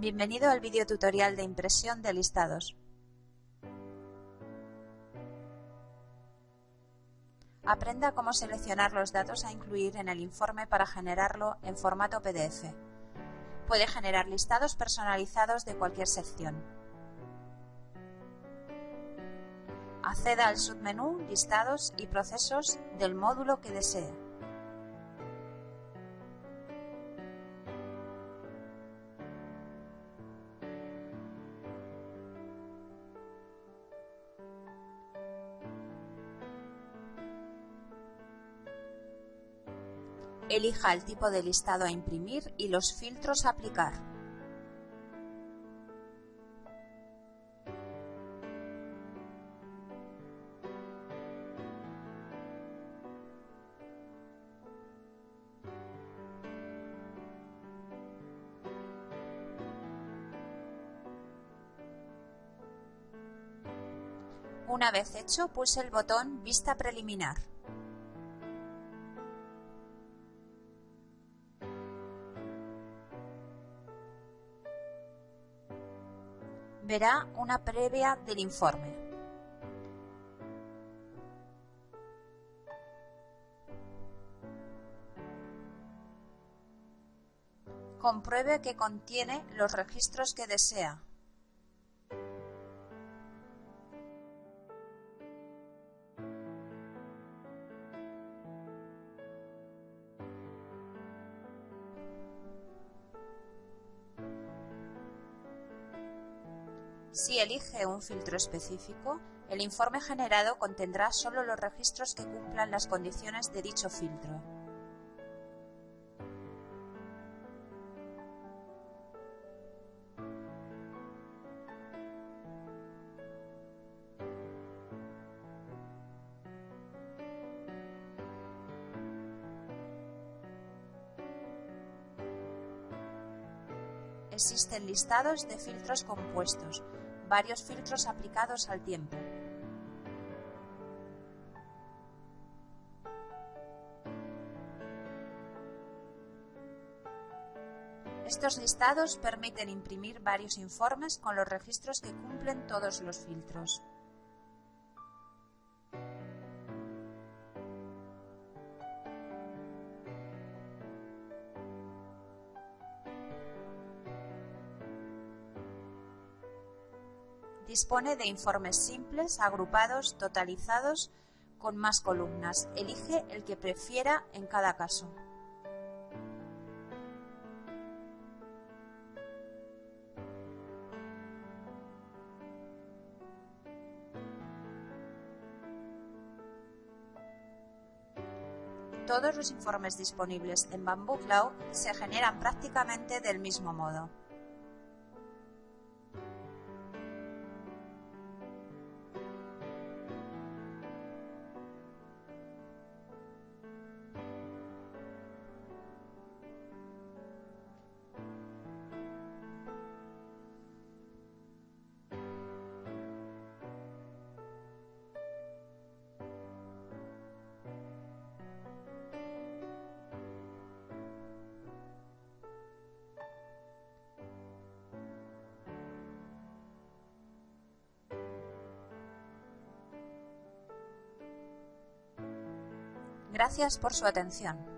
Bienvenido al video tutorial de impresión de listados. Aprenda cómo seleccionar los datos a incluir en el informe para generarlo en formato PDF. Puede generar listados personalizados de cualquier sección. Acceda al submenú Listados y procesos del módulo que desee. Elija el tipo de listado a imprimir y los filtros a aplicar. Una vez hecho, pulse el botón Vista preliminar. Verá una previa del informe. Compruebe que contiene los registros que desea. Si elige un filtro específico, el informe generado contendrá solo los registros que cumplan las condiciones de dicho filtro. Existen listados de filtros compuestos, varios filtros aplicados al tiempo. Estos listados permiten imprimir varios informes con los registros que cumplen todos los filtros. Dispone de informes simples, agrupados, totalizados, con más columnas. Elige el que prefiera en cada caso. Todos los informes disponibles en Bamboo Cloud se generan prácticamente del mismo modo. Gracias por su atención.